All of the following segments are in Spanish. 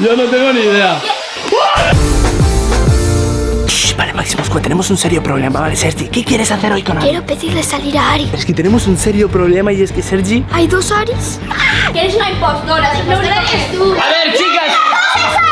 Yo no tengo ni idea. Shh, Vale, Máximo Squad, tenemos un serio problema, ¿vale, Sergi? ¿Qué quieres hacer hoy con Ari? Quiero pedirle salir a Ari. Es que tenemos un serio problema y es que Sergi... ¿Hay dos Aris? Que eres una impostora, único que eres tú. A ver, chicas,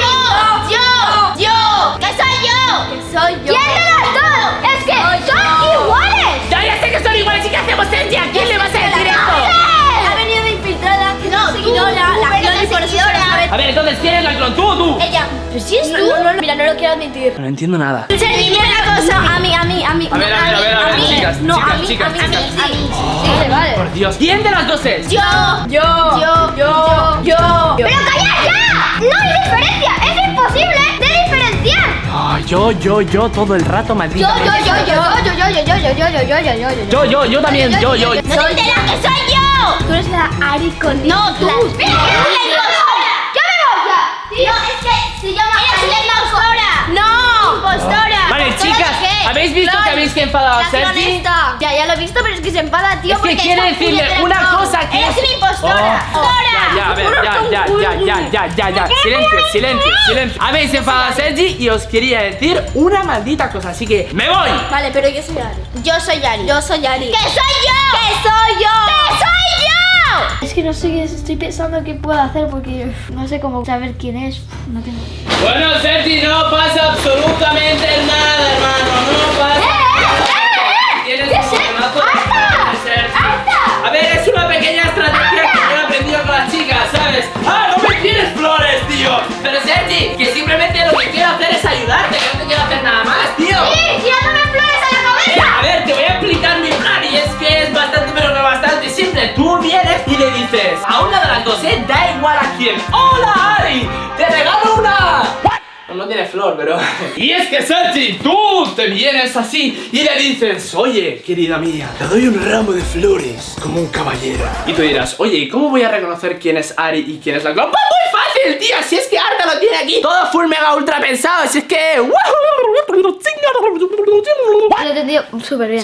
¡Yo! ¡Yo! ¡Yo! ¡Que soy yo! ¡Que soy yo! ¿Quién de las dos? Es que son iguales. ya, ya sé que son iguales y ¿qué hacemos, Sergi? ¿A quién sabe. A ver, entonces, ¿quién es la clon? ¿Tú o tú? Ella. ¿Pero si es tú? No, no, no, mira, no lo quiero admitir. No entiendo nada. Sergi, dime una cosa. A mí, a mí, a mí. A ver, a ver, a ver, a ver, chicas, No, a mí, a mí, a mí, vale, vale. Por Dios. ¿Quién de las dos es? Yo. Yo. Yo. Yo. Yo. ¡Pero callad ya! ¡No hay diferencia! ¡Es imposible de diferenciar! Yo, yo, yo, todo el rato, Yo, maldita. yo, yo, yo, yo, yo, yo, yo, yo, yo, yo, yo, yo, yo, yo. Yo, yo, yo también, yo, yo. ¿No te enteras que soy yo? Tú eres la Ari con No, tú. ¡Pero eres la impostora! ¡Ya me voy ya! No, es que se llama ¡Eres la impostora! ¡No! ¡Impostora! Vale, ¿Impostora chicas? ¿habéis visto que habéis que enfadado a La Sergi? Ya, ya lo he visto, pero es que se enfada, tío, Es que porque quiere decirle una cosa que ¡Eres es- una impostora! Oh, ¡Impostora! Ya, a ver, ya, ya, ya, ya, ya, ya, ya. Silencio, silencio, silencio. Habéis enfadado a Sergi y os quería decir una maldita cosa, así que ¡me voy! Vale, pero yo soy Ari. Yo soy Ari. Yo soy Ari. ¡Que soy yo! ¡Que soy yo! ¡Que soy yo! Que no sé qué estoy pensando qué puedo hacer porque no sé cómo saber quién es. No tengo. Bueno, Sergi, no pasa absolutamente nada, hermano. No pasa Tienes un problemazo de Sergi. A ver, es una pequeña estrategia que yo he aprendido con las chicas, ¿sabes? ¡Ah, no me tienes flores, tío! Pero Sergi, que simplemente lo que quiero hacer es ayudarte, que no te quiero hacer nada más, tío. ¡Hola, Ari! ¡Te regalo una! No, no tiene flor, pero... Y es que, Sergi, tú te vienes así y le dices Oye, querida mía, te doy un ramo de flores como un caballero Y tú dirás, oye, ¿y cómo voy a reconocer quién es Ari y quién es la? Pues muy fácil, tío, si es que Arta lo tiene aquí Todo full mega ultra pensado, si es que... Lo he entendido súper bien.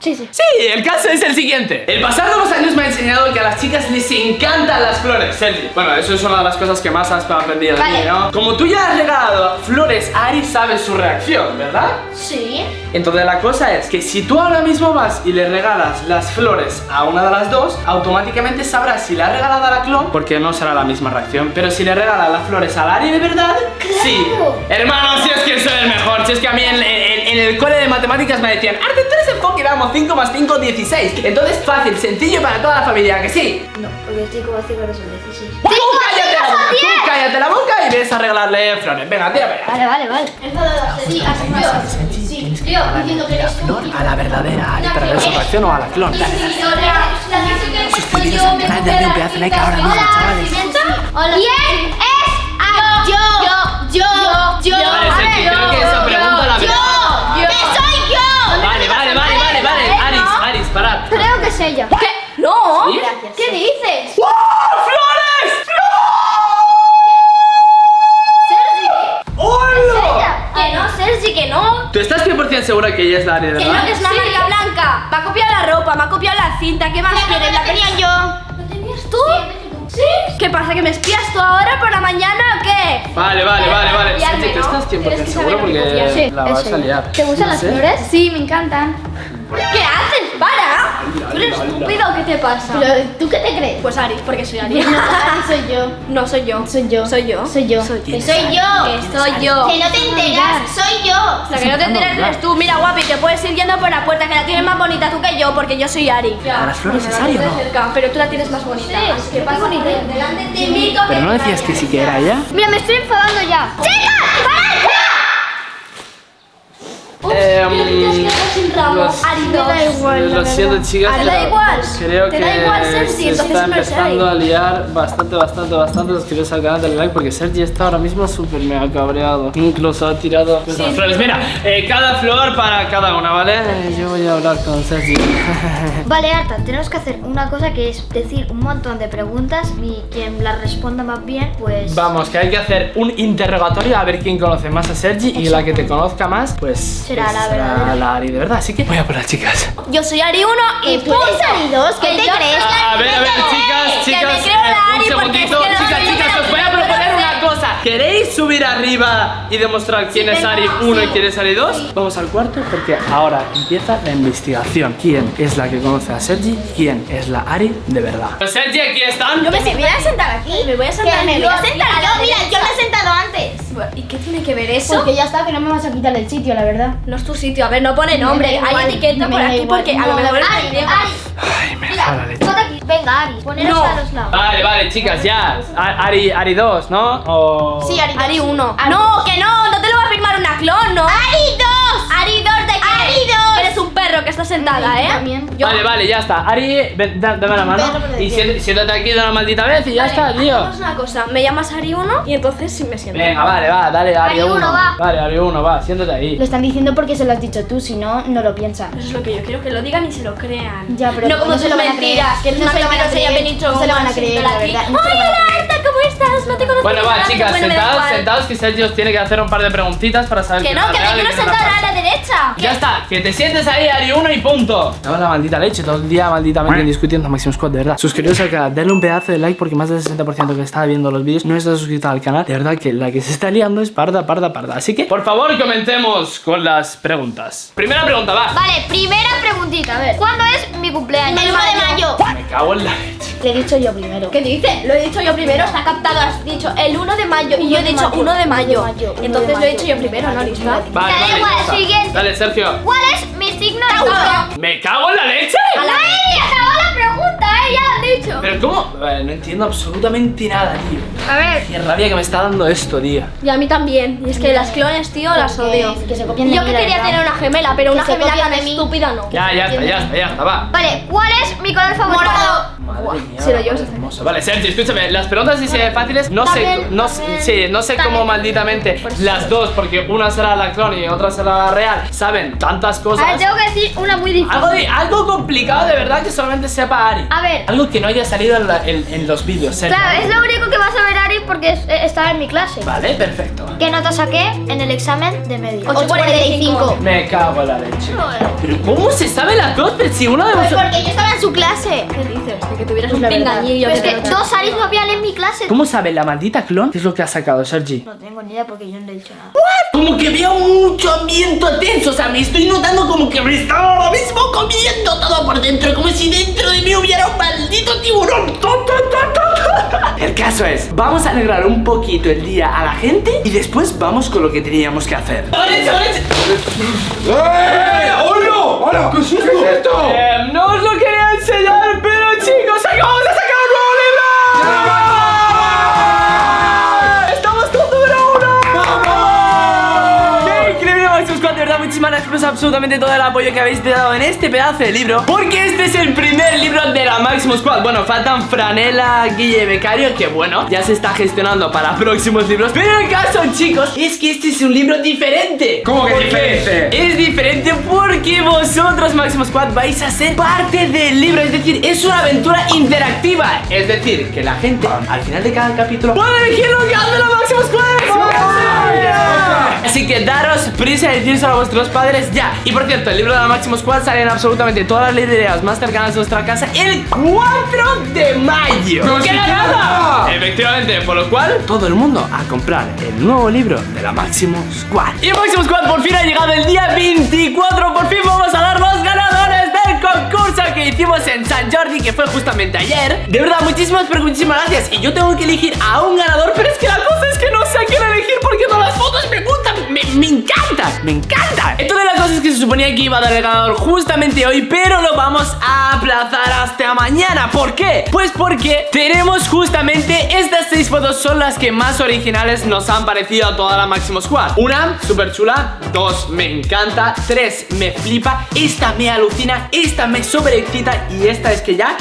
Sí, sí. Sí, el caso es el siguiente. El pasar de los años me ha enseñado que a las chicas les encantan las flores, Sergi. Bueno, eso es una de las cosas que más has aprendido de mí. ¿no? Como tú ya has regalado flores, Ari sabe su reacción, ¿verdad? Sí. Entonces la cosa es que si tú ahora mismo vas y le regalas las flores a una de las dos, automáticamente sabrás si le has regalado a la clon, porque no será la misma reacción. Pero si le regalas las flores a Ari de verdad, sí. Hermano, si es que soy el mejor, si es que a mí en, matemáticas me decían, Arte, tú eres el Poké, vamos, 5 más 5, 16. Entonces fácil, sencillo para toda la familia, ¿que sí? No, porque estoy como 5 horas son 16. Tú cállate la boca, tú cállate la boca y ves a regalarle flores. Venga, tira, venga. Vale, vale, vale. Sí, así yo. Sí, tío, diciendo que eres tú. A la verdadera para ver su reacción o a la clon. Dale, dale. Suscribiros al canal, dadle un pedazo de like ahora mismo, chavales. Hola. ¿Quién es Ari? Yo. Yo. Yo. Yo. ¿Sí? ¿Qué dices? ¡Oh, flores! Sergi. ¡Hola! Que no, Sergi, que no. ¿Tú estás 100% segura que ella es la de Que no, que es una marca blanca. Me ha copiado la ropa, me ha copiado la cinta. ¿Qué más quieres? La tenía yo. ¿Lo tenías tú? ¿Sí? ¿Qué pasa? ¿Que me espías tú ahora por la mañana o qué? Vale, vale, vale, vale. Copiarme, Sergi, ¿tú ¿no? estás 100% Tienes que seguro? Porque. Sí, la vas a liar. ¿Te gustan No las sé. flores? Sí, me encantan. ¿Qué haces? ¡Para! ¿Tú eres estúpido o qué te pasa? Pero, ¿tú qué te crees? Pues Ari, porque soy Ari. soy yo. No soy yo. Soy yo. Soy yo. Soy yo. Que soy yo. Que soy yo. Que no te enteras, soy yo. La que no te enteras eres tú. Mira, guapi, te puedes ir yendo por la puerta, que la tienes más bonita tú que yo, porque yo soy Ari. ¿A las flores es Ari no? Pero tú la tienes más bonita. Sí, ¿Qué pasa? bonita. Delante te invito. Pero no decías que sí que era ella. Mira, me estoy enfadando ya. Eh, sin ramo. lo- Ari, Me da igual. Lo siento, chicas, Ari, da igual. creo Te que da igual, Sergi, se está empezando a liar bastante, bastante, bastante. Suscribiros al canal, dale like porque Sergi está ahora mismo súper mega cabreado. Incluso ha tirado las flores. Mira, eh, cada flor para cada una, ¿vale? Eh, Yo voy a hablar con Sergi. Vale, Arta, tenemos que hacer una cosa que es decir un montón de preguntas y quien las responda más bien, pues... Vamos, que hay que hacer un interrogatorio a ver quién conoce más a Sergi y la que te conozca más, pues Será pues, la verdadera. la Ari de verdad. Así que voy a por las chicas. Yo soy Ari 1 y ¿Tú eres Ari 2? ¿Qué Que te crees? A ver, a ver, chicas, chicas, me creo la eh, un Ari es segundito. que no chicas, chicas, os voy a proponer una cosa. ¿Queréis subir arriba y demostrar quién es venga, Ari 1 y sí. quién es Ari 2? Vamos al cuarto porque ahora empieza la investigación. ¿Quién es la que conoce a Sergi? ¿Quién es la Ari de verdad? Pues Sergi, aquí están. Yo me, voy a sentar aquí. Me voy a sentar. Me voy a sentar. Mira, Yo, mira, yo me he sentado antes. ¿Y qué tiene que ver eso? Porque ya está, que no me vas a quitar el sitio, la verdad. No es tu sitio. A ver, no pone nombre. Hay etiqueta por aquí igual. porque a lo mejor Ari, Ari. Ay, me la leche. Aquí. Venga, Ari, poneros No. a los lados. Vale, vale, chicas, ya. Ari, Ari 2, ¿no? O... Sí, Ari, Ari 1. No, que no, no te lo va a firmar una clon, ¿no? ¡Ari 2! Perro que está sentada, ¿eh? También. Yo- Vale, vale, ya está. Ari, ven, da- dame la mano. Perro, pero de Y siéntate, aquí de una maldita vez y ya Vale, está, tío. Hacemos una cosa, me llamas Ari 1 y entonces sí me siento. Venga, vale, va, dale, Ari Ari 1. uno, va. Vale, Ari 1, va, siéntate ahí. Lo están diciendo porque se lo has dicho tú, si no, no lo piensan. Eso es lo que yo quiero que lo digan y se lo crean. Ya, pero no como no se tus lo van a mentiras, que No se lo van a creer. dicho No se lo van a "Vamos creer, sentar la aquí". verdad, no se lo ¡Ay, van a hola, creer. Arta, ¿cómo estás? No te conozco Bueno, va, chicas, sentados, sentados, que Sergio os tiene que hacer un par de preguntitas para saber Que quién no, es que real me y quiero quién es la sentar a falsa. la derecha. Ya está, que te sientes ahí, Ari 1 y punto. Dame la maldita leche, todo el día malditamente discutiendo Maximum Squad, de verdad. Suscribiros al canal, darle un pedazo de like porque más del 60% que está viendo los vídeos no está suscrito al canal. De verdad que la que se está liando es parda, parda, parda. Así que, por favor, comencemos con las preguntas. Primera pregunta, va. Vale, primera preguntita, a ver. ¿Cuándo es mi cumpleaños? El 1 de mayo. Me cago en la leche. Le he dicho yo primero. ¿Qué dice? Lo he dicho yo primero, está captado, has dicho el 1 de mayo y yo he dicho mayo, 1 de mayo. uno de mayo, uno Entonces de lo he dicho yo primero, ¿no, de Vale, Da vale, igual, siguiente. Dale, Sergio. ¿Cuál es mi signo de ¿Me cago en la leche? ¡No he acabado la eh! ¡Ya lo han dicho! Pero ¿cómo? Vale, no entiendo absolutamente nada, tío. A ver. Qué rabia que me está dando esto, tío. Y a mí también. Y es que las clones, tío, las odio. que se copien de Yo que quería verdad. tener una gemela, pero una se gemela tan estúpida no. Ya, ya está, ya está, ya está, va. Vale, ¿cuál es mi color favorito? Morado. Madre mía, si lo llevas a hermosa. Vale, Sergio, escúchame, las preguntas sí se fáciles, no sé, no, sí, no sé cómo malditamente las dos, porque una será la clon y otra será la real, saben tantas A cosas. ver, tengo que decir una muy difícil. Algo, de, algo complicado de verdad que solamente sepa Ari. A ver. Algo que no haya salido en, la- en- en los vídeos, Sergio. Claro, es lo único que vas a ver, Ari, porque es- eh, estaba en mi clase. Vale, perfecto. ¿Qué nota saqué en el examen de medio? 8.45. Me cago en la leche. Pero ¿cómo se sabe las dos? Pero si uno de Pues vosotros... porque yo estaba en su clase. ¿Qué dices? De que tuvieras Es un pingañillo. Pero es que dos Aris no habían en mi clase. ¿Cómo sabe la maldita clon qué es lo que ha sacado, Sergi? No tengo ni idea porque yo no le he dicho nada. Como que veo mucho ambiente tenso, o sea, me estoy notando como que me está ahora mismo comiendo todo por dentro, como caso es, vamos a alegrar un poquito el día a la gente y después vamos con lo que teníamos que hacer. ¡Eh! ¡Hola! ¡Hola! ¿Qué es esto? Eh, absolutamente todo el apoyo que habéis dado en este pedazo de libro. Porque este es el primer libro de la Maximus Squad. Bueno, faltan Franela, Guille Becario, que bueno, ya se está gestionando para próximos libros. Pero el caso, chicos, es que este es un libro diferente. ¿Cómo que diferente? Es diferente porque vosotros, Maximus Squad, vais a ser parte del libro. Es decir, es una aventura interactiva. Es decir, que la gente al final de cada capítulo puede elegir lo que hace la Maximus Squad. Así que daros prisa y decírselo a vuestros padres ya. Y por cierto, el libro de la Maximus Squad sale en absolutamente todas las librerías más cercanas de vuestra casa el 4 de mayo. ¡No ¡Qué se nada! queda! Efectivamente, por lo cual, todo el mundo a comprar el nuevo libro de la Maximus Squad. Y Maximus Squad por fin ha llegado el día 24. Por fin vamos a dar los concurso que hicimos en San Jordi, que fue justamente ayer. De verdad, muchísimas, pero muchísimas gracias. Y yo tengo que elegir a un ganador, pero es que la cosa es que no sé a quién elegir porque todas las fotos me gustan. Me, me encanta, me encanta. Entonces la cosa es que se suponía que iba a dar el ganador justamente hoy, pero lo vamos a aplazar hasta mañana. ¿Por qué? Pues porque tenemos justamente estas seis fotos son las que más originales nos han parecido a toda la Máximo Squad. Una, súper chula. Dos, me encanta. Tres, me flipa. Esta me alucina. Esta me sobre excita. Y esta es que ya...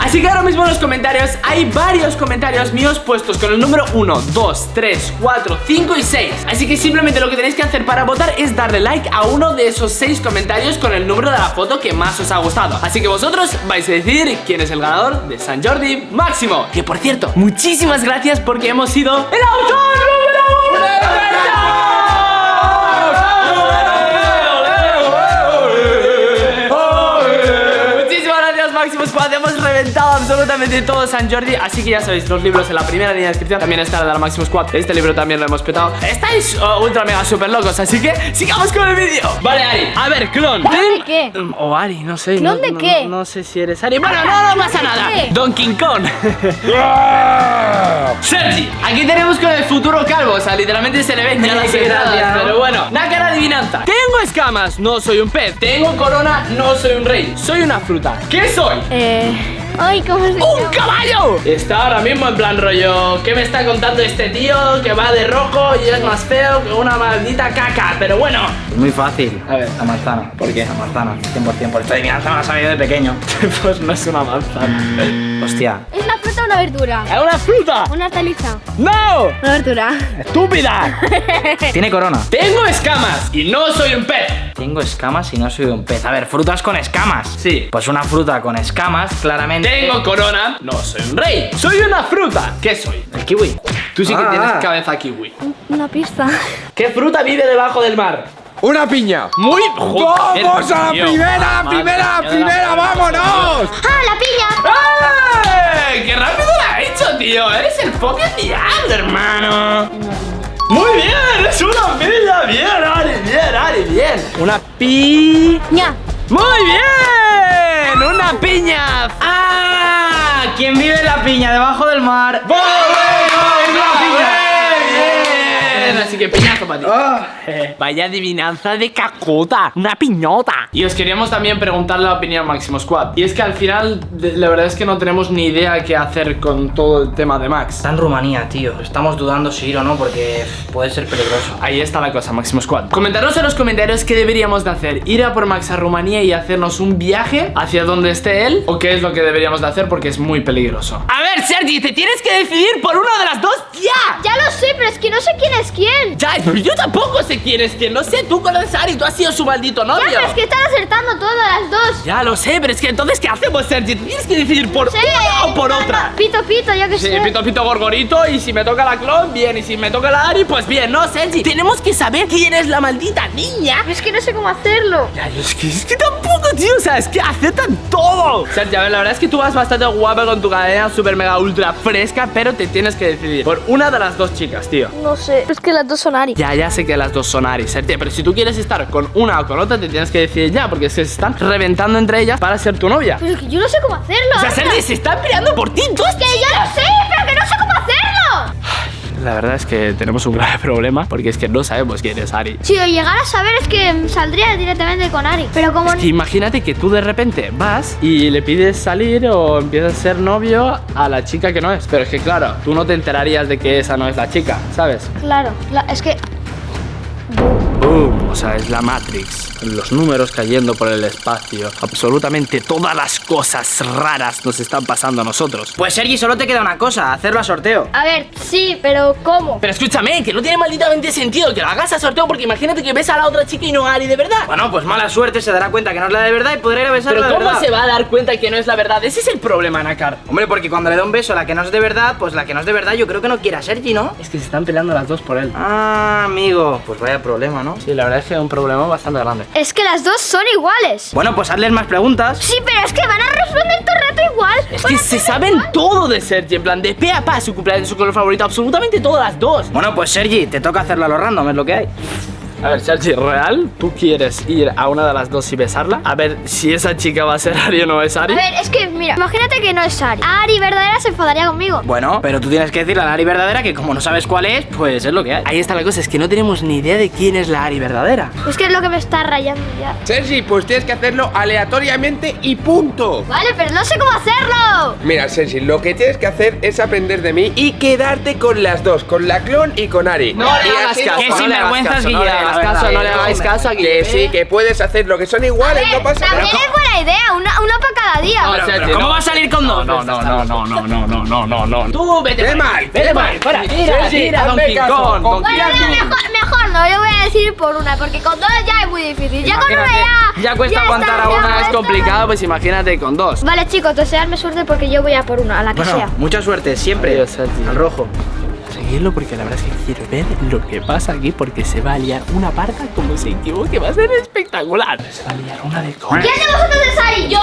Así que ahora mismo en los comentarios hay varios comentarios míos puestos con el número 1, 2, 3, 4, 5 y 6 Así que simplemente lo que tenéis que hacer para votar es darle like a uno de esos 6 comentarios con el número de la foto que más os ha gustado. Así que vosotros vais a decidir quién es el ganador de San Jordi Máximo. Que por cierto, muchísimas gracias porque hemos sido el autor número 1 Muchísimas gracias Máximo Squad. Hemos reventado absolutamente todo San Jordi Así que ya sabéis, los libros en la primera línea de descripción También está la de la Máximo Squad Este libro también lo hemos petado Estáis oh, ultra mega super locos Así que sigamos con el vídeo Vale, Ari A ver, clon ¿De qué? Mm, O Ari, no sé ¿Clon no- de no- qué? No, sé si eres Ari Bueno, no, no pasa nada qué? Donkey Kong Sergi, aquí tenemos con el futuro calvo O sea, literalmente se le ven ya las Qué entradas gracia, ¿no? Pero bueno, nácara adivinanza Tengo escamas, no soy un pez Tengo corona, no soy un rey Soy una fruta ¿Qué soy? Eh. Ay, ¿cómo se ¡Un llama? caballo! Está ahora mismo en plan rollo ¿Qué me está contando este tío que va de rojo y es más feo que una maldita caca? Pero bueno Es muy fácil. A ver. La manzana. ¿Por qué? La manzana. 100%. Por esta adivinanza me la sabía de pequeño. Pues no es una manzana Hostia. ¿Es una fruta o una verdura? ¡Es una fruta! Una hortaliza. ¡No! Una verdura. ¡Estúpida! Tiene corona. Tengo escamas y no soy un pez Tengo escamas y no soy un pez. A ver, frutas con escamas. Sí. Pues una fruta con escamas, claramente. Tengo corona, no soy un rey Soy una fruta ¿Qué soy? El kiwi. Tú sí que Ah. tienes cabeza kiwi Una pista. ¿Qué fruta vive debajo del mar? ¡Una piña! Muy... ¡Vamos a la primera, madre primera, primera! ¡Vámonos! ¡Ah, la piña! ¡Qué rápido lo ha hecho, tío! ¡Eres el Fobia diablo, hermano! ¡Muy bien! ¡Es una piña! ¡Bien, Ari! ¡Bien, Ari! ¡Bien! ¡Una pi... ña. ¡Muy bien! ¡Una piña! ¡Ah! ¿Quién vive en la piña debajo del mar? ¡Muy Así que piñazo para ti. Vaya adivinanza de cacota, una piñota. Y os queríamos también preguntar la opinión a Máximo Squad. Y es que al final, la verdad es que no tenemos ni idea qué hacer con todo el tema de Max. Está en Rumanía, tío. Estamos dudando si ir o no porque puede ser peligroso. Ahí está la cosa, Máximo Squad. Comentaros en los comentarios qué deberíamos de hacer. Ir a por Max a Rumanía y hacernos un viaje hacia donde esté él. O qué es lo que deberíamos de hacer porque es muy peligroso. A ver, Sergi, te tienes que decidir por una de las dos no sé quién. Ya, pero yo tampoco sé quién es quién. No sé, tú conoces a Ari, tú has sido su maldito novio. Ya, pero es que están acertando todas las dos. Ya lo sé, pero es que entonces, ¿qué hacemos, Sergi? Tienes que decidir por Sí. una o por otra. Pito, pito, yo que Sí, sé. pito pito gorgorito y si me toca la clon, bien, y si me toca la Ari, pues bien, no, Sergi. Tenemos que saber quién es la maldita niña. Es que no sé cómo hacerlo. Ya, es que, es que tampoco, tío, o sea, es que aceptan todo. Sergi, a ver, la verdad es que tú vas bastante guapa con tu cadena super mega ultra fresca, pero te tienes que decidir por una de las dos chicas, tío. No sé. Es que las dos son Ari. Ya, ya sé que las dos son Ari, Sergi, pero si tú quieres estar con una o con otra, te tienes que decidir ya, porque es que se están reventando entre ellas para ser tu novia. Pero es que yo no sé cómo hacerlo. O sea. Sergi, se están peleando por ti, dos Que yo lo sé, pero que no sé cómo. La verdad es que tenemos un grave problema, porque es que no sabemos quién es Ari. Si lo llegara a saber es que saldría directamente con Ari. Pero como Es que imagínate que tú de repente vas y le pides salir o empiezas a ser novio a la chica que no es. Pero es que claro, tú no te enterarías de que esa no es la chica, ¿sabes? Claro, la- es que o sea, es la Matrix. Los números cayendo por el espacio. Absolutamente todas las cosas raras nos están pasando a nosotros. Pues Sergi, solo te queda una cosa, hacerlo a sorteo. A ver, sí, pero ¿cómo? Pero escúchame, que no tiene malditamente sentido que lo hagas a sorteo porque imagínate que ves a la otra chica y no a Ari de verdad. Bueno, pues mala suerte, se dará cuenta que no es la de verdad y podrá ir a besarla Pero de ¿cómo verdad. se va a dar cuenta que no es la verdad? Ese es el problema, Nakar. Hombre, porque cuando le da un beso a la que no es de verdad, pues la que no es de verdad yo creo que no quiere a Sergi, ¿no? Es que se están peleando las dos por él. Ah, amigo, pues vaya problema, ¿no? Sí, la verdad es es un problema bastante grande. Es que las dos son iguales. Bueno, pues hazles más preguntas. Sí, pero es que van a responder todo el rato igual. Es que se saben todo de Sergi, en plan de pe a pa, su cumpleaños, su color favorito, absolutamente todas las dos. Bueno, pues Sergi, te toca hacerlo a lo random, es lo que hay. A ver, Sergi, ¿real? ¿Tú quieres ir a una de las dos y besarla? A ver si esa chica va a ser Ari o no es A Ari. ver, es que mira, imagínate que no es Ari. Ari verdadera se enfadaría conmigo. Bueno, pero tú tienes que decirle a la Ari verdadera que como no sabes cuál es, pues es lo que hay. Ahí está la cosa, es que no tenemos ni idea de quién es la Ari verdadera. Es que es lo que me está rayando ya. Sergi, pues tienes que hacerlo aleatoriamente y punto. Vale, pero no sé cómo hacerlo. Mira, Sergi, lo que tienes que hacer es aprender de mí y quedarte con las dos, con la clon y con Ari. No le Y hagas así- caso, Qué no sinvergüenzas, caso, no la caso, verdad, no le hagáis caso aquí. Que sí, que puedes hacer lo que son A iguales, ver, no pasa también nada. es buena idea, una, una para cada día. No, Pero, Sergi, pero ¿cómo no. va a salir con dos? No, no, no, no, no, no, no, no, no, no. Tú vete Ve por ahí, mal, vete mal. fuera, tira, tira, confía Donkey Bueno, mejor, mejor no, yo voy a decir por una, porque con dos ya es muy difícil. Ya con una ya. Ya cuesta aguantar a una, es complicado, pues imagínate con dos. Vale, chicos, deseadme suerte porque yo voy a por una, a la que sea. mucha suerte, siempre. Al rojo. Seguirlo porque la verdad es que quiero ver lo que pasa aquí porque se va a liar una parda como se equivoque, va a ser espectacular. Se va a liar una de cojones. ¿Quién de vosotros es Ari? ¡Yo!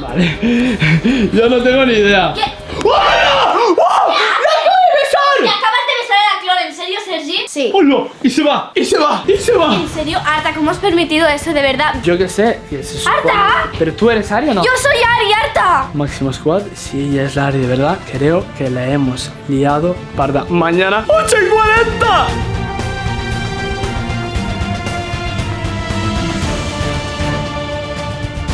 Vale. Yo no tengo ni idea. ¿Qué? ¡Oh, no! ¡Oh! ¡La acabo de ¿Te besar! acabas de besar a la clon? ¿En serio, Sergi? Sí. ¡Oh, no! Y se va, y se va, y se va. ¿En serio? Arta, ¿cómo has permitido eso de verdad? Yo qué sé, ¡Arta! ¿Pero tú eres Ari o no? ¡Yo soy Ari, Arta! Máximo Squad, si ella es la Ari de verdad, creo que la hemos liado parda. Mañana, 8 y 40.